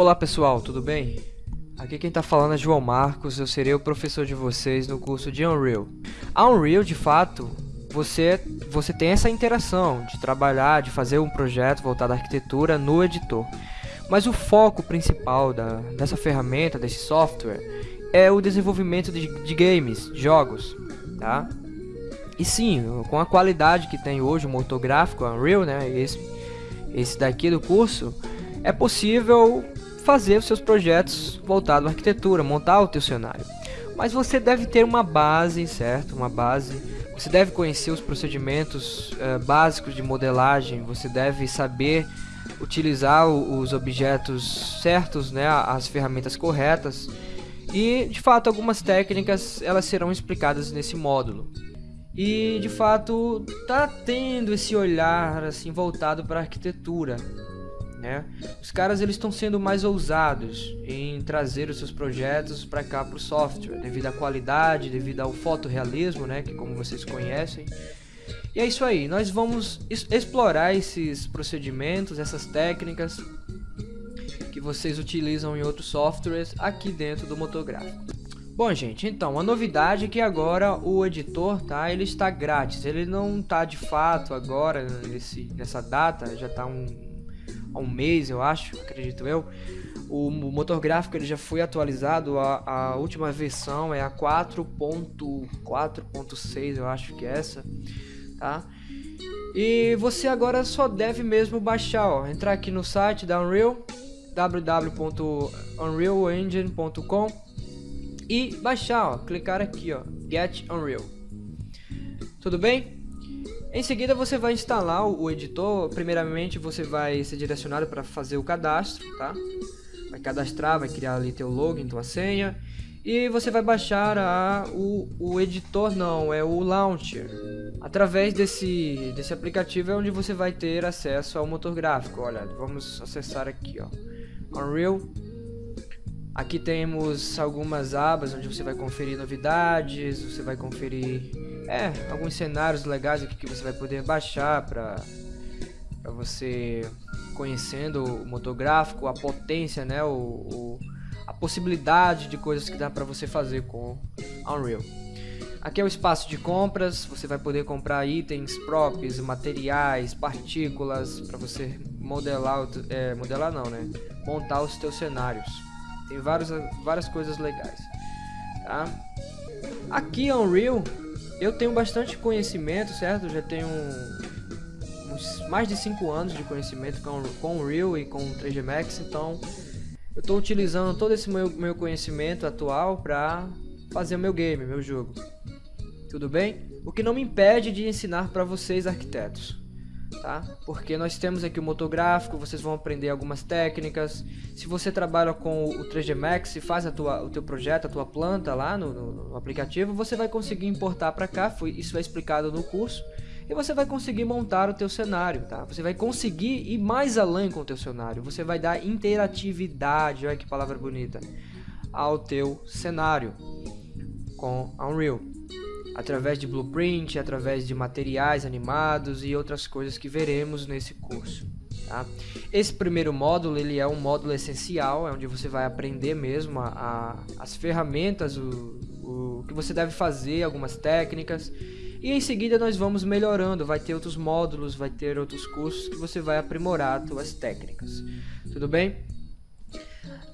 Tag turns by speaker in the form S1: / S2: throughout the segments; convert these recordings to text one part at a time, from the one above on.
S1: Olá pessoal, tudo bem? Aqui quem está falando é João Marcos, eu serei o professor de vocês no curso de Unreal. A Unreal, de fato, você, você tem essa interação de trabalhar, de fazer um projeto voltado à arquitetura no editor. Mas o foco principal da, dessa ferramenta, desse software, é o desenvolvimento de, de games, jogos, tá? E sim, com a qualidade que tem hoje o motor gráfico, Unreal, né, esse, esse daqui do curso, é possível fazer os seus projetos voltados à arquitetura, montar o teu cenário. Mas você deve ter uma base, certo? Uma base. Você deve conhecer os procedimentos uh, básicos de modelagem, você deve saber utilizar os objetos certos, né, as ferramentas corretas. E, de fato, algumas técnicas elas serão explicadas nesse módulo. E, de fato, tá tendo esse olhar assim voltado para a arquitetura, né? Os caras eles estão sendo mais ousados em trazer os seus projetos para cá para o software, devido à qualidade, devido ao fotorrealismo, né? Que como vocês conhecem. E é isso aí, nós vamos explorar esses procedimentos, essas técnicas que vocês utilizam em outros softwares aqui dentro do motográfico. Bom, gente, então, a novidade é que agora o editor, tá, ele está grátis. Ele não está de fato agora, nesse, nessa data, já está um, há um mês, eu acho, acredito eu. O, motor gráfico ele já foi atualizado, a, a última versão é a 4.4.6, eu acho que é essa, tá? E você agora só deve mesmo baixar, ó, entrar aqui no site da Unreal, www.unrealengine.com e baixar, ó, clicar aqui, ó, Get Unreal. Tudo bem? Em seguida você vai instalar o editor, primeiramente você vai ser direcionado para fazer o cadastro, tá? Vai cadastrar, vai criar ali teu login, tua senha e você vai baixar a, o, o editor não, é o launcher. Através desse, desse aplicativo é onde você vai ter acesso ao motor gráfico. Olha, vamos acessar aqui, ó. Unreal. Aqui temos algumas abas onde você vai conferir novidades, você vai conferir é, alguns cenários legais aqui que você vai poder baixar para para você conhecendo o motor gráfico, a potência, né, o, o a possibilidade de coisas que dá para você fazer com Unreal. Aqui é o espaço de compras, você vai poder comprar itens, props, materiais, partículas para você modelar, é, modelar não, né? Montar os teus cenários. Tem várias, várias coisas legais, tá? Aqui Unreal eu tenho bastante conhecimento, certo? Já tenho uns, mais de 5 anos de conhecimento com, com o Real e com o 3D Max, então eu estou utilizando todo esse meu, meu conhecimento atual para fazer o meu game, meu jogo. Tudo bem? O que não me impede de ensinar para vocês arquitetos tá? Porque nós temos aqui o motor gráfico, vocês vão aprender algumas técnicas. Se você trabalha com o 3D Max e faz a tua, o teu projeto, a tua planta lá no, no, no aplicativo, você vai conseguir importar para cá, foi, isso é explicado no curso. E você vai conseguir montar o teu cenário, tá? Você vai conseguir ir mais além com o teu cenário. Você vai dar interatividade, olha que palavra bonita, ao teu cenário com Unreal através de blueprint, através de materiais animados e outras coisas que veremos nesse curso. Tá? Esse primeiro módulo ele é um módulo essencial, é onde você vai aprender mesmo a, a, as ferramentas, o, o que você deve fazer, algumas técnicas. E em seguida nós vamos melhorando, vai ter outros módulos, vai ter outros cursos que você vai aprimorar as suas técnicas. Tudo bem?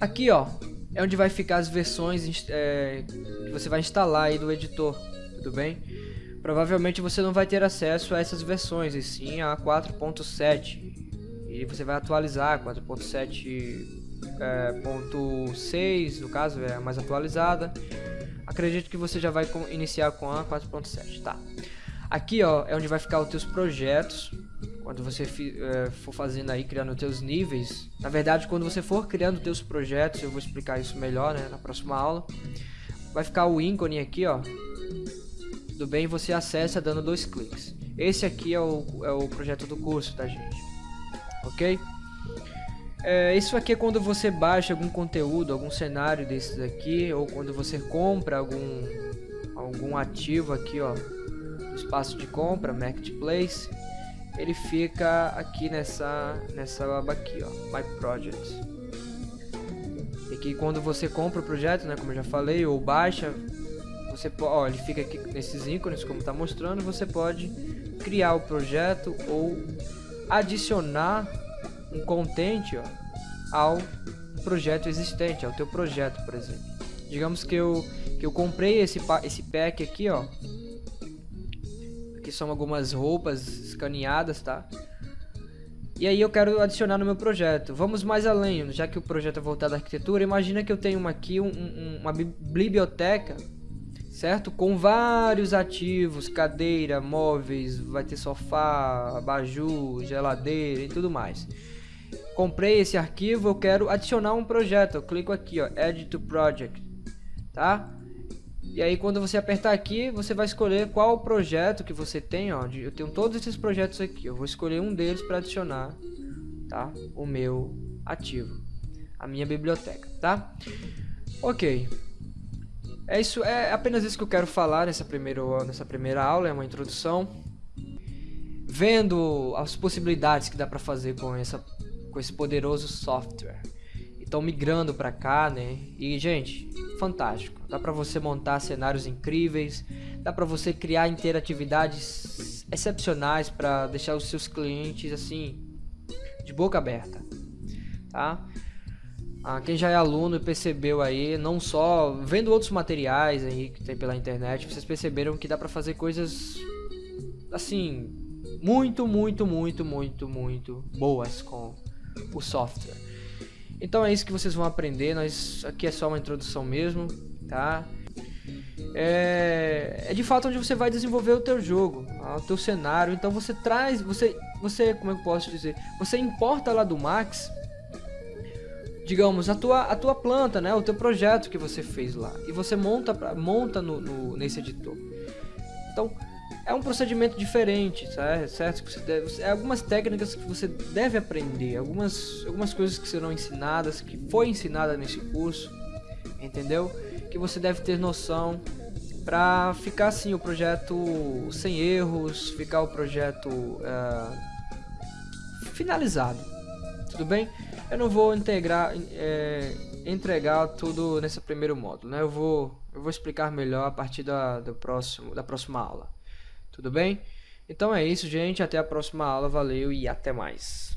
S1: Aqui ó, é onde vai ficar as versões é, que você vai instalar aí do editor tudo bem? Provavelmente você não vai ter acesso a essas versões, e sim a 4.7. E você vai atualizar 4.7.6, é, no caso, é a mais atualizada. Acredito que você já vai iniciar com a 4.7, tá? Aqui, ó, é onde vai ficar os teus projetos. Quando você é, for fazendo aí, criando os teus níveis. Na verdade, quando você for criando os teus projetos, eu vou explicar isso melhor, né, na próxima aula. Vai ficar o ícone aqui, ó, tudo bem, você acessa dando dois cliques. Esse aqui é o, é o projeto do curso, tá gente? Ok? É, isso aqui é quando você baixa algum conteúdo, algum cenário desses aqui, ou quando você compra algum, algum ativo aqui, ó, espaço de compra, Marketplace, ele fica aqui nessa, nessa aba aqui, ó, My Projects. E que quando você compra o projeto, né, como eu já falei, ou baixa, você ó, ele fica aqui nesses ícones como está mostrando, você pode criar o projeto ou adicionar um content ó, ao projeto existente, ao teu projeto, por exemplo. Digamos que eu, que eu comprei esse, esse pack aqui, ó. Aqui são algumas roupas escaneadas, tá? E aí eu quero adicionar no meu projeto. Vamos mais além, já que o projeto é voltado à arquitetura, imagina que eu tenho aqui um, um, uma biblioteca certo? Com vários ativos, cadeira, móveis, vai ter sofá, abajur, geladeira e tudo mais. Comprei esse arquivo, eu quero adicionar um projeto. Eu clico aqui, ó, Add to Project, tá? E aí quando você apertar aqui, você vai escolher qual projeto que você tem, ó. Eu tenho todos esses projetos aqui. Eu vou escolher um deles para adicionar, tá? O meu ativo, a minha biblioteca, tá? Ok. É isso, é apenas isso que eu quero falar nessa primeira, nessa primeira aula, é uma introdução. Vendo as possibilidades que dá para fazer com, essa, com esse poderoso software. Estão migrando para cá, né? E, gente, fantástico. Dá para você montar cenários incríveis, dá para você criar interatividades excepcionais para deixar os seus clientes, assim, de boca aberta, tá? Ah, quem já é aluno percebeu aí, não só vendo outros materiais aí que tem pela internet, vocês perceberam que dá para fazer coisas assim muito, muito, muito, muito, muito boas com o software. Então é isso que vocês vão aprender. Nós aqui é só uma introdução mesmo, tá? É, é de fato onde você vai desenvolver o teu jogo, o teu cenário. Então você traz, você, você, como eu posso dizer, você importa lá do Max digamos, a tua, a tua planta, né? O teu projeto que você fez lá. E você monta, pra, monta no, no, nesse editor. Então, é um procedimento diferente, certo? Que você deve, é algumas técnicas que você deve aprender, algumas, algumas coisas que serão ensinadas, que foi ensinada nesse curso, entendeu? Que você deve ter noção para ficar assim o projeto sem erros, ficar o projeto uh, finalizado, tudo bem? Eu não vou integrar, é, entregar tudo nesse primeiro módulo, né? Eu vou, eu vou explicar melhor a partir da, do próximo, da próxima aula. Tudo bem? Então é isso, gente. Até a próxima aula. Valeu e até mais.